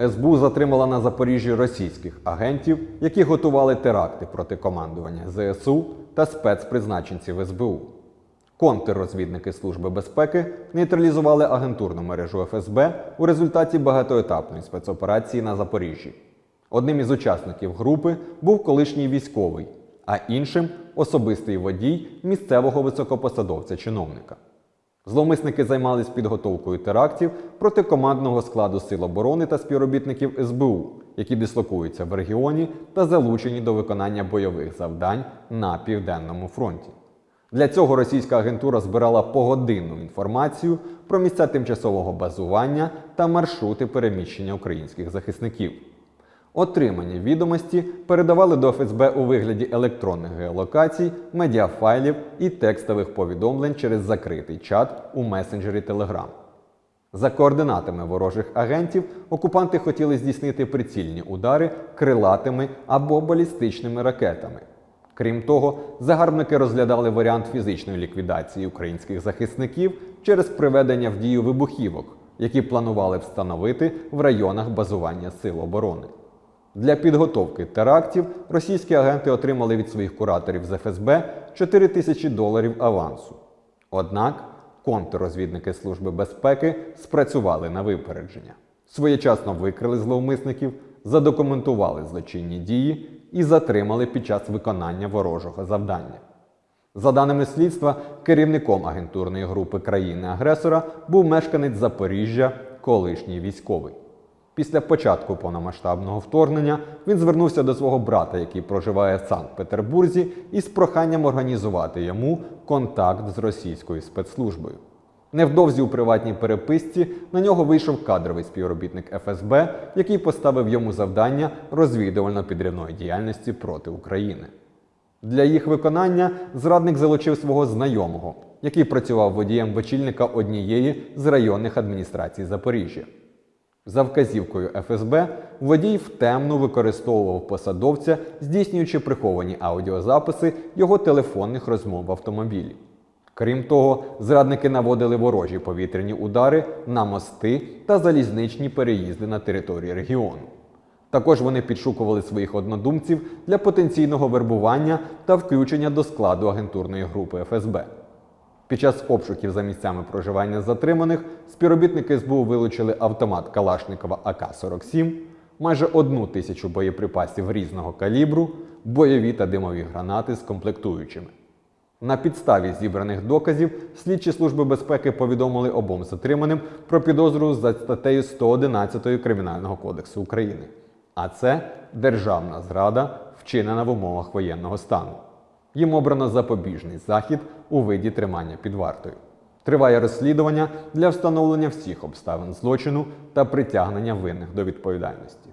СБУ затримала на Запоріжжі російських агентів, які готували теракти проти командування ЗСУ та спецпризначенців СБУ. Контррозвідники Служби безпеки нейтралізували агентурну мережу ФСБ у результаті багатоетапної спецоперації на Запоріжжі. Одним із учасників групи був колишній військовий, а іншим особистий водій місцевого високопосадовця-чиновника. Зловмисники займались підготовкою терактів проти командного складу Сил оборони та співробітників СБУ, які дислокуються в регіоні та залучені до виконання бойових завдань на південному фронті. Для цього російська агентура збирала погодинну інформацію про місця тимчасового базування та маршрути переміщення українських захисників. Отримані відомості передавали до ФСБ у вигляді електронних геолокацій, медіафайлів і текстових повідомлень через закритий чат у месенджері Telegram. За координатами ворожих агентів окупанти хотіли здійснити прицільні удари крилатими або балістичними ракетами. Крім того, загарбники розглядали варіант фізичної ліквідації українських захисників через приведення в дію вибухівок, які планували встановити в районах базування сил оборони. Для підготовки терактів російські агенти отримали від своїх кураторів з ФСБ 4 тисячі доларів авансу. Однак контррозвідники Служби безпеки спрацювали на випередження. Своєчасно викрили зловмисників, задокументували злочинні дії і затримали під час виконання ворожого завдання. За даними слідства, керівником агентурної групи країни-агресора був мешканець Запоріжжя, колишній військовий. Після початку повномасштабного вторгнення він звернувся до свого брата, який проживає в Санкт-Петербурзі, із проханням організувати йому контакт з російською спецслужбою. Невдовзі у приватній переписці на нього вийшов кадровий співробітник ФСБ, який поставив йому завдання розвідувально-підривної діяльності проти України. Для їх виконання зрадник залучив свого знайомого, який працював водієм вечільника однієї з районних адміністрацій Запоріжжя. За вказівкою ФСБ водій втемно використовував посадовця, здійснюючи приховані аудіозаписи його телефонних розмов в автомобілі. Крім того, зрадники наводили ворожі повітряні удари на мости та залізничні переїзди на території регіону. Також вони підшукували своїх однодумців для потенційного вербування та включення до складу агентурної групи ФСБ. Під час обшуків за місцями проживання затриманих співробітники СБУ вилучили автомат Калашникова АК-47, майже одну тисячу боєприпасів різного калібру, бойові та димові гранати з комплектуючими. На підставі зібраних доказів слідчі служби безпеки повідомили обом затриманим про підозру за статтею 111 Кримінального кодексу України. А це державна зрада, вчинена в умовах воєнного стану. Їм обрано запобіжний захід у виді тримання під вартою. Триває розслідування для встановлення всіх обставин злочину та притягнення винних до відповідальності.